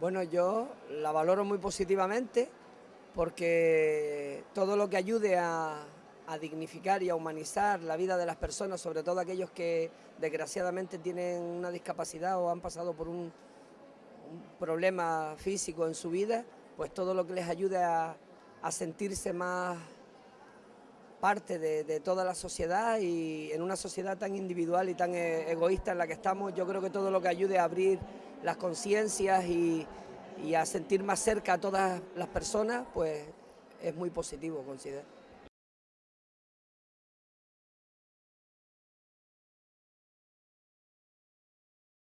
Bueno, yo la valoro muy positivamente porque todo lo que ayude a, dignificar y a humanizar la vida de las personas, sobre todo aquellos que desgraciadamente tienen una discapacidad o han pasado por un, problema físico en su vida, pues todo lo que les ayude a, sentirse más parte de, toda la sociedad y en una sociedad tan individual y tan e, egoísta en la que estamos, yo creo que todo lo que ayude a abrir las conciencias y, a sentir más cerca a todas las personas, pues es muy positivo, considero.